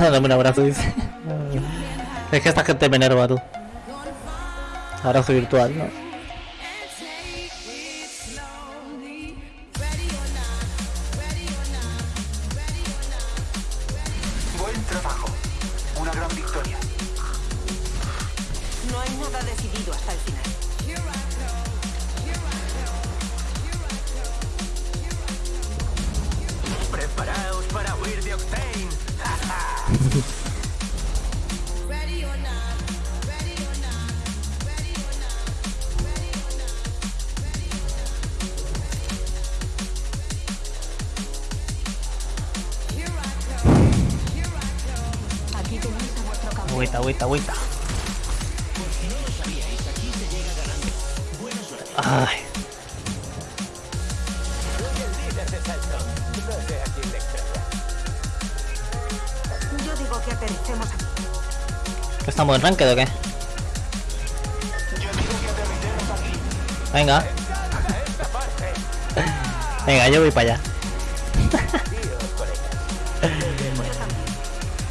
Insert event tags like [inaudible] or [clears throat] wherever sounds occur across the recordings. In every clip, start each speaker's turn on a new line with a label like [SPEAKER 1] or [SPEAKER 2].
[SPEAKER 1] [laughs] Dame un abrazo, dice. [laughs] Es que esta gente me enerva, tú. Abrazo virtual, ¿no? Agüita, agüita, agüita. Ay,
[SPEAKER 2] Yo digo que aterricemos aquí.
[SPEAKER 1] ¿que estamos en ranked o qué? Venga. Venga, yo voy para allá.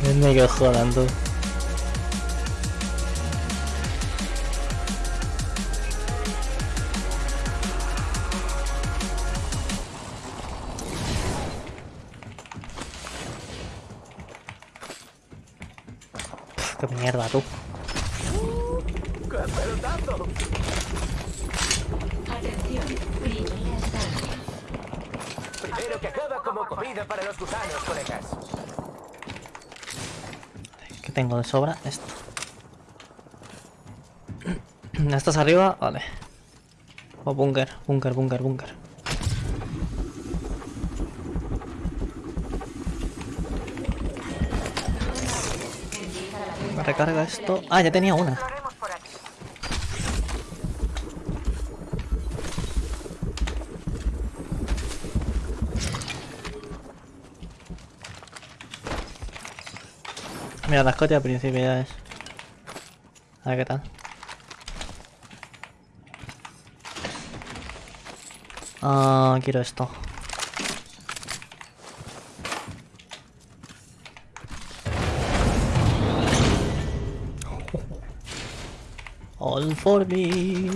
[SPEAKER 1] [laughs] Me que jodan tú. Mierda tú.
[SPEAKER 3] Primero que acaba como comida para los gusanos, colegas.
[SPEAKER 1] ¿Qué tengo de sobra? Esto. [clears throat] ¿Estás arriba? Vale. O búnker, búnker, búnker, búnker. Recarga esto. Ah, ya tenía una. Mira, la escote al principio ya es. A ver qué tal. Ah, quiero esto. All for me.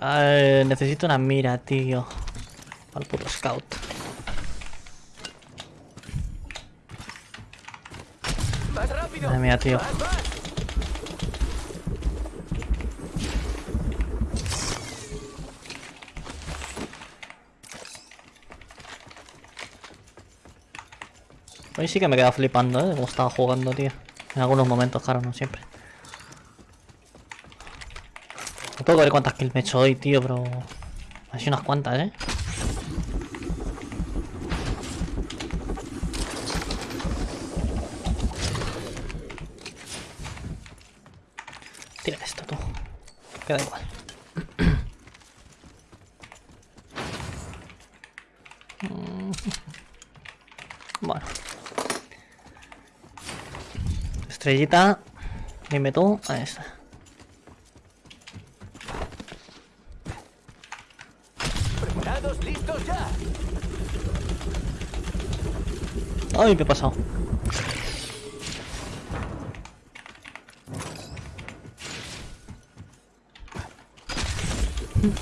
[SPEAKER 2] Necesito
[SPEAKER 1] una mira, tío. Al puro scout. Madre mía, tío. Hoy sí que me queda flipando, ¿eh? Como estaba jugando, tío. En algunos momentos, claro, no siempre. Puedo ver cuántas kills me he hecho hoy, tío, pero... Así unas cuantas, ¿eh? Tira esto, tú. Queda igual. [coughs] Bueno. Estrellita. Dime tú. Ahí está. Ay, ¿qué ha pasado?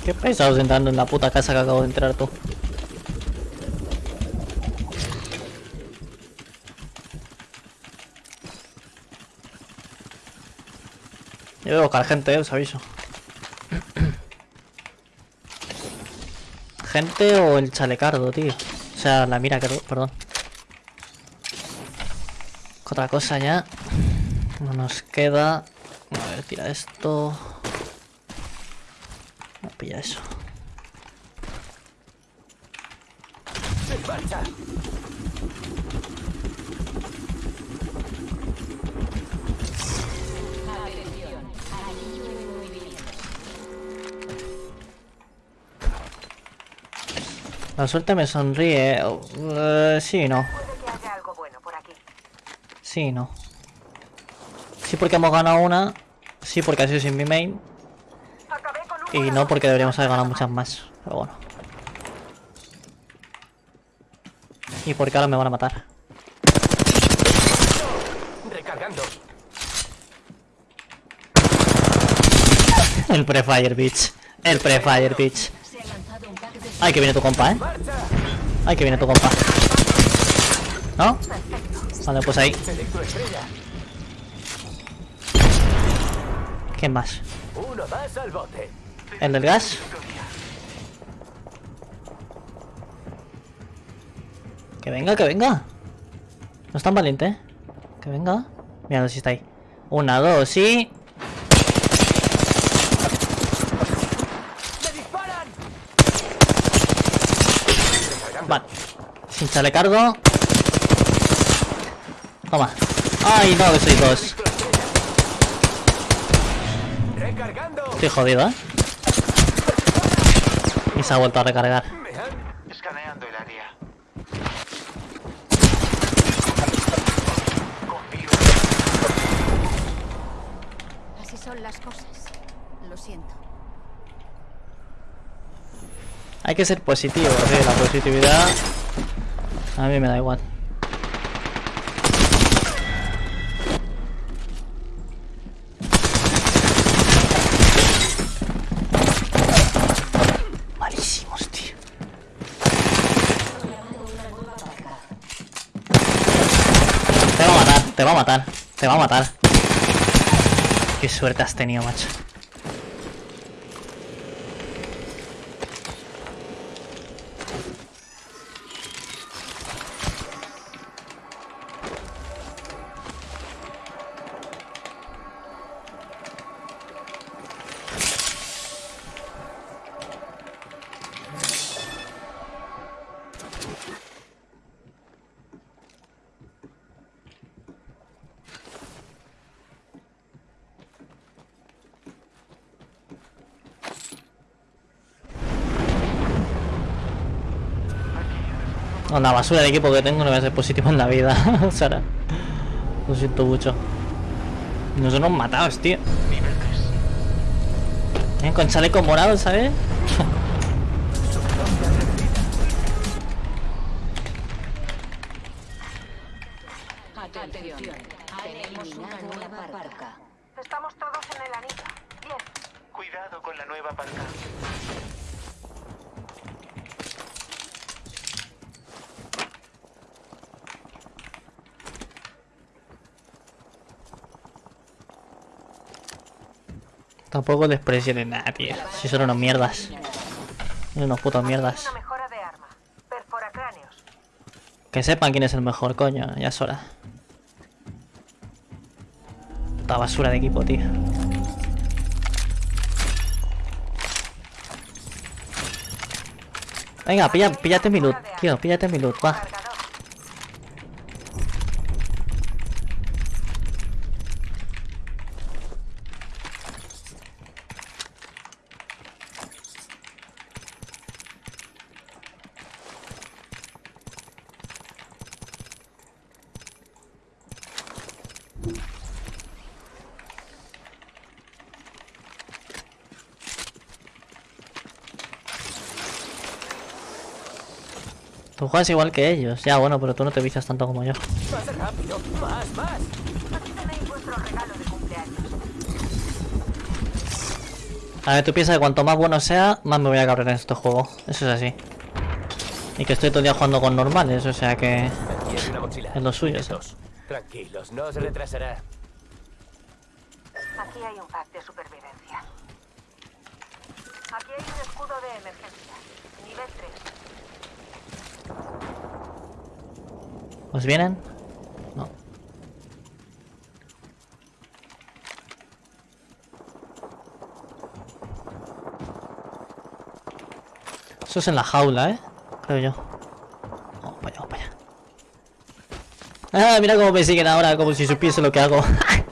[SPEAKER 1] Qué pesados entrando en la puta casa que acabo de entrar tú. Yo veo buscar gente, eh, os aviso. Gente o el chalecardo, tío. O sea, la mira, que- perdón otra cosa ya. No nos queda. Tira esto. No pilla eso. La suerte me sonríe. Uh, sí, no. Sí, no. Sí porque hemos ganado una. Sí porque ha sido sin mi main. Y no porque deberíamos haber ganado muchas más. Pero bueno. Y porque ahora me van a matar.
[SPEAKER 3] Recargando.
[SPEAKER 1] El pre-fire, bitch. El pre-fire, bitch. Ay, que viene tu compa, eh. Ay, que viene tu compa. ¿No? Vale, pues ahí. ¿Quién más?
[SPEAKER 3] Uno más al bote.
[SPEAKER 1] ¿El gas? Que venga, que venga. No es tan valiente, ¿eh? Que venga. Mira, si está ahí. Una, dos, y... Vale. Sin chalecardo. Toma. Ay, no, que soy dos.
[SPEAKER 3] Recargando.
[SPEAKER 1] Estoy jodido, ¿eh? Y se ha vuelto a recargar.
[SPEAKER 4] Escaneando el área.
[SPEAKER 5] Así son las cosas. Lo siento.
[SPEAKER 1] Hay que ser positivo, ¿sí? La positividad... A mí me da igual. Te va a matar, te va a matar. Qué suerte has tenido, macho. Con la basura de equipo que tengo no voy a ser positivo en la vida, [laughs] Sara. Lo siento mucho. Nos hemos matado, tío.
[SPEAKER 4] Nivel 3.
[SPEAKER 1] Eh, Con chaleco morado, ¿sabes?
[SPEAKER 5] Atención. Tenemos una nueva parca.
[SPEAKER 2] Estamos todos en el anillo. Bien.
[SPEAKER 4] Cuidado con la nueva parca.
[SPEAKER 1] Tampoco les presiones nada, tío. Si son unos mierdas. Son unos putos mierdas. Que sepan quién es el mejor, coño. Ya es hora. Puta basura de equipo, tío. Venga, pilla, píllate mi loot, tío. Píllate mi loot, va. Tú juegas igual que ellos. Ya, bueno, pero tú no te vicias tanto como yo.
[SPEAKER 3] Más rápido. Más, más.
[SPEAKER 2] Aquí tenéis vuestro regalo de cumpleaños.
[SPEAKER 1] A ver, tú piensas que cuanto más bueno sea, más me voy a cabrear en este juego. Eso es así. Y que estoy todo el día jugando con normales, o sea que... Es lo suyo, eso.
[SPEAKER 3] Tranquilos, no se retrasará.
[SPEAKER 2] Aquí hay un pack de supervivencia. Aquí hay un escudo de emergencia. Nivel 3.
[SPEAKER 1] ¿Os vienen? No. Eso es en la jaula, ¿eh? Creo yo. Vamos para allá, vamos para allá. Ah, mira cómo me siguen ahora, como si supiese lo que hago. [laughs]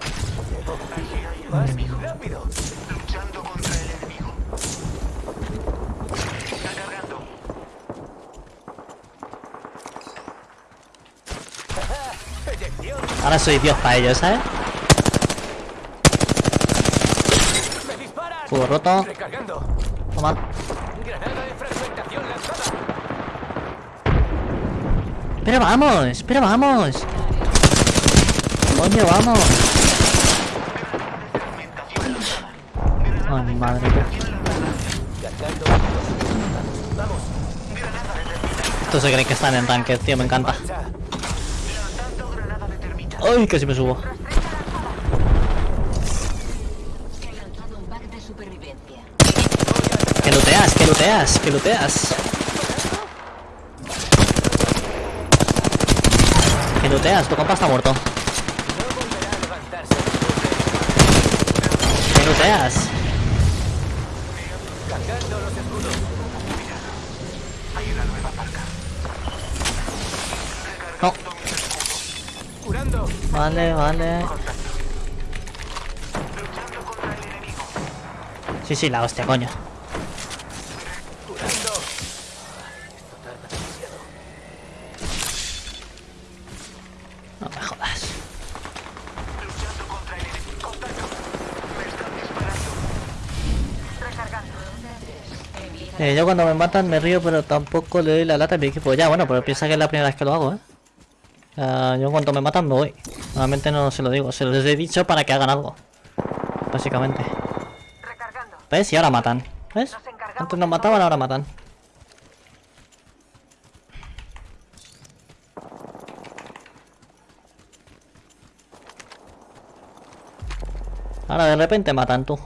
[SPEAKER 1] soy Dios para ellos, ¿sabes? Cubo roto. Toma. Pero vamos, pero vamos. Coño, vamos. Ay, madre. Estos se creen que están en ranked, tío, me encanta. Ay, casi me subo. Que looteas, que looteas, que looteas. Que looteas, tu compa está muerto. Que
[SPEAKER 4] looteas.
[SPEAKER 1] No vale, vale. Sí, sí, la hostia, coño. No me jodas. Eh, yo cuando me matan me río, pero tampoco le doy la lata a mi equipo. Ya, bueno, pero piensa que es la primera vez que lo hago, ¿eh? Yo en cuanto me matan me voy. Normalmente no se lo digo, se los he dicho para que hagan algo. Básicamente.
[SPEAKER 2] Recargando.
[SPEAKER 1] ¿Ves? Y ahora matan. ¿Ves?
[SPEAKER 2] Nos
[SPEAKER 1] Antes nos mataban, ahora matan. Ahora de repente matan tú.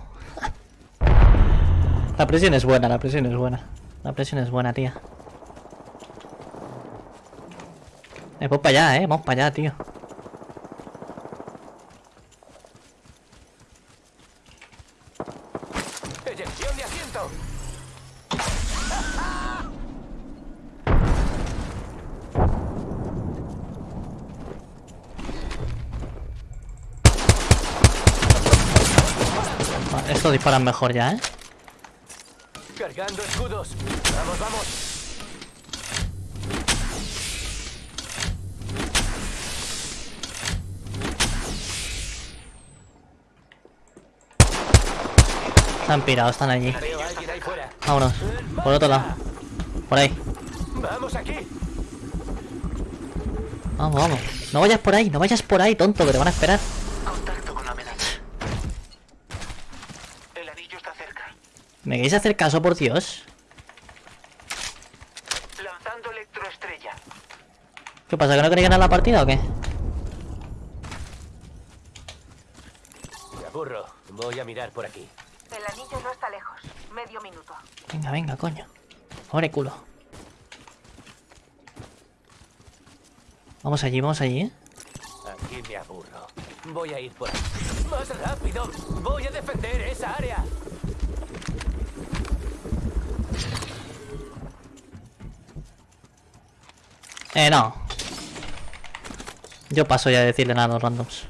[SPEAKER 1] [laughs] La presión es buena, la presión es buena. La presión es buena, tía. Eh, vamos para allá, eh. Vamos para allá, tío.
[SPEAKER 3] Eyección de asiento.
[SPEAKER 1] Vale, Estos disparan mejor ya, eh.
[SPEAKER 3] Cargando escudos. Vamos, vamos.
[SPEAKER 1] Están pirados, están allí. Vámonos. Por otro lado. Por ahí.
[SPEAKER 3] Vamos aquí.
[SPEAKER 1] Vamos, vamos. No vayas por ahí, no vayas por ahí, tonto, que te van a esperar.
[SPEAKER 4] Contacto con la medalla. El anillo está cerca.
[SPEAKER 1] ¿Me queréis hacer caso, por Dios?
[SPEAKER 4] Lanzando electroestrella.
[SPEAKER 1] ¿Qué pasa, que no queréis ganar la partida o qué?
[SPEAKER 3] Me aburro. Voy a mirar por aquí.
[SPEAKER 2] El anillo no está lejos. Medio minuto.
[SPEAKER 1] Venga, venga, coño. Pobre culo. Vamos allí, vamos allí, ¿eh?
[SPEAKER 3] Aquí me aburro. Voy a ir por aquí. ¡Más rápido! ¡Voy a defender esa área!
[SPEAKER 1] Eh, no. Yo paso ya a decirle nada a los randoms.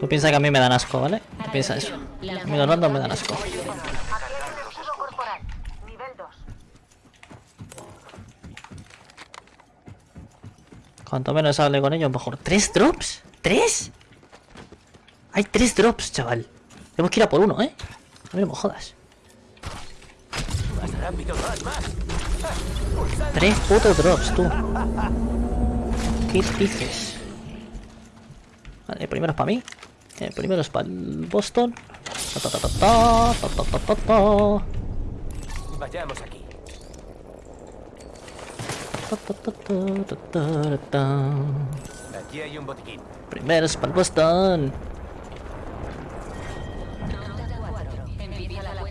[SPEAKER 1] Tú piensas que a mí me dan asco, ¿vale? Piensa eso. A mí los randoms me dan asco.
[SPEAKER 2] Aquí hay un escudo corporal. Nivel 2.
[SPEAKER 1] Cuanto menos hable con ellos, mejor. ¿Tres drops? ¿Tres? Hay tres drops, chaval. Tenemos que ir a por uno, ¿eh? A mí no me jodas. Tres putos drops, tú. ¿Qué dices? Vale, el primero es para mí. El primero es para Boston.
[SPEAKER 3] Vayamos aquí. Aquí hay un botiquín.
[SPEAKER 1] Primero es para Boston.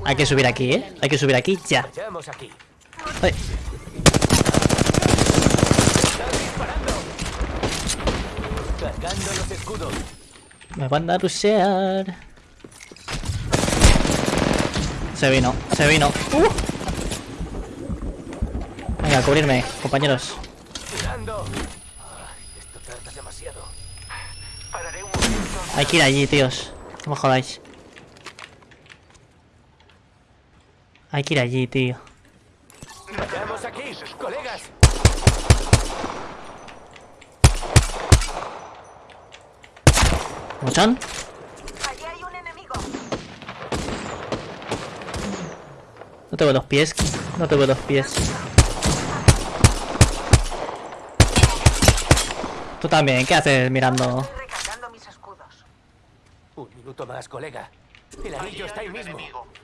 [SPEAKER 1] Hay que subir aquí, ¿eh? Hay que subir aquí ya. Ay, me van a rushear. Se vino, se vino. Uh. Venga, a cubrirme, compañeros.
[SPEAKER 3] Curando. Ay, esto tarda demasiado.
[SPEAKER 4] Pararé un momento.
[SPEAKER 1] Hay que ir allí, tíos. No me jodáis. Hay que ir allí, tío.
[SPEAKER 3] Vayamos aquí, colegas.
[SPEAKER 1] ¿Mochón?
[SPEAKER 2] Allí hay un enemigo.
[SPEAKER 1] No te veo los pies. No te veo los pies. Tú también, ¿qué haces mirando?
[SPEAKER 2] Estoy recargando mis escudos.
[SPEAKER 3] Un minuto más, colega. El anillo está ahí mismo. Tan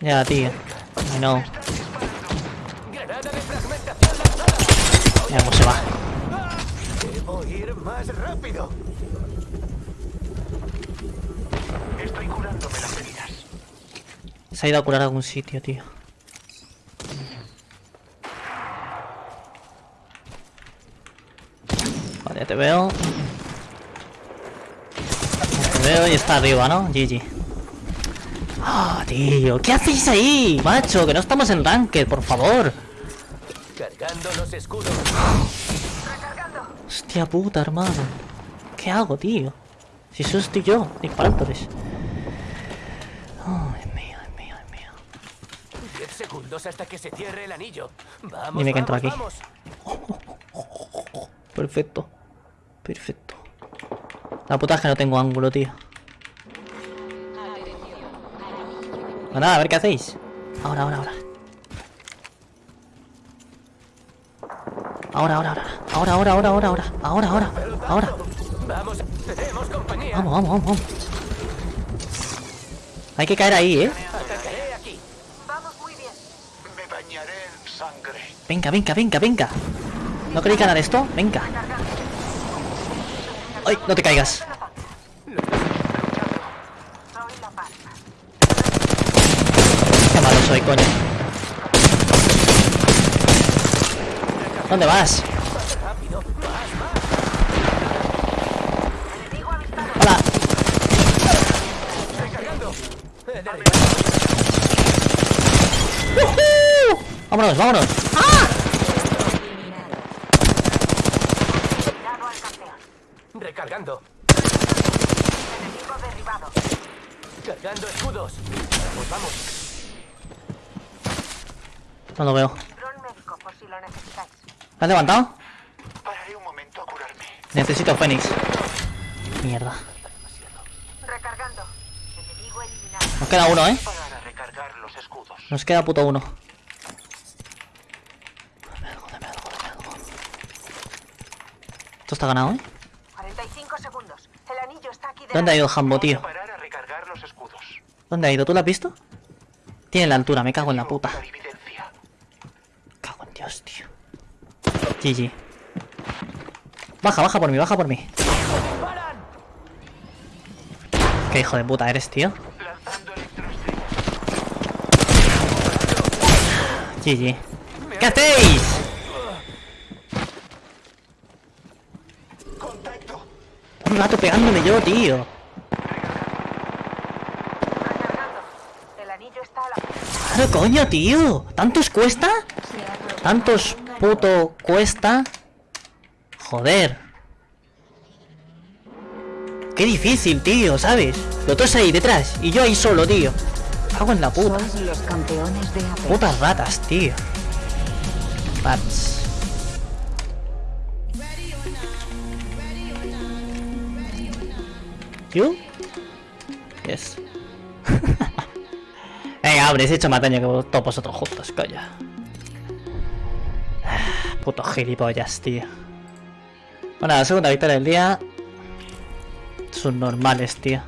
[SPEAKER 1] Ya, tío. I know. Mira cómo se va.
[SPEAKER 3] Debo ir más rápido.
[SPEAKER 4] Estoy curándome las heridas.
[SPEAKER 1] Se ha ido a curar a algún sitio, tío. Vale, te veo. Te veo y está arriba, ¿no? GG. Ah, tío, ¿qué hacéis ahí? Macho, que no estamos en Ranked, por favor.
[SPEAKER 3] Cargando los escudos.
[SPEAKER 1] Hostia puta, hermano. ¿Qué hago, tío? Si eso estoy yo, disparándoles. Ay, mío, ay, mío, ay, mío.
[SPEAKER 3] Diez segundos hasta que se cierre el anillo. Vamos,
[SPEAKER 1] Dime que entro aquí.
[SPEAKER 3] vamos.
[SPEAKER 1] Perfecto. Perfecto. La puta es que no tengo ángulo, tío. Pues nada, a ver qué hacéis. Ahora, ahora, ahora. Ahora, ahora, ahora. Ahora, ahora, ahora, ahora, ahora. Ahora, ahora. Ahora.
[SPEAKER 3] Vamos, tenemos compañía.
[SPEAKER 1] Vamos, vamos, vamos, vamos. Hay que caer ahí, ¿eh?
[SPEAKER 3] Atacaré aquí.
[SPEAKER 2] Vamos muy bien.
[SPEAKER 4] Me bañaré en sangre.
[SPEAKER 1] Venga, venga, venga, venga. ¿No queréis ganar esto? Venga. ¡Ay! No te caigas.
[SPEAKER 2] Soy la paz.
[SPEAKER 1] Qué malo soy, coño. ¿Dónde vas? Hola.
[SPEAKER 3] Derribado.
[SPEAKER 1] ¡Uhú! Vámonos, vámonos. ¡Ah!
[SPEAKER 3] Recargando.
[SPEAKER 2] Enemigo derribado.
[SPEAKER 3] Cargando escudos. Vamos, vamos.
[SPEAKER 1] No lo veo. ¿Me has levantado?
[SPEAKER 4] Pararé un momento a curarme.
[SPEAKER 1] Necesito Fénix. Mierda.
[SPEAKER 2] Recargando. Enemigo eliminado.
[SPEAKER 1] Nos queda uno, ¿eh?
[SPEAKER 4] Parar a recargar los escudos.
[SPEAKER 1] Nos queda puto uno. Dame algo, dame algo, dame algo. Esto está ganado, ¿eh?
[SPEAKER 2] 45 segundos. El anillo está aquí
[SPEAKER 1] ¿Dónde ha ido Jambo, tío?
[SPEAKER 4] Parar a recargar los escudos.
[SPEAKER 1] ¿Dónde ha ido? ¿Tú lo has visto? Tiene la altura, me cago en la puta.
[SPEAKER 4] La evidencia.
[SPEAKER 1] Cago en Dios, tío. GG. Baja, baja por mí, baja por mí. Qué hijo de puta eres, tío. GG. ¿Qué hacéis? Un rato pegándole yo, tío. Claro, coño, tío. ¿Tantos cuesta? ¿Tantos puto cuesta? Joder. Qué difícil, tío, ¿sabes? Los dos ahí detrás y yo ahí solo, tío. Cago en la puta.
[SPEAKER 5] Sois los campeones de AP.
[SPEAKER 1] Putas ratas, tío. Bats. ¿You? Yes. [laughs] Venga, hombre, he hecho más daño que todos vosotros juntos, coño. Puto gilipollas, tío. Bueno, la segunda victoria del día. Son normales, tío.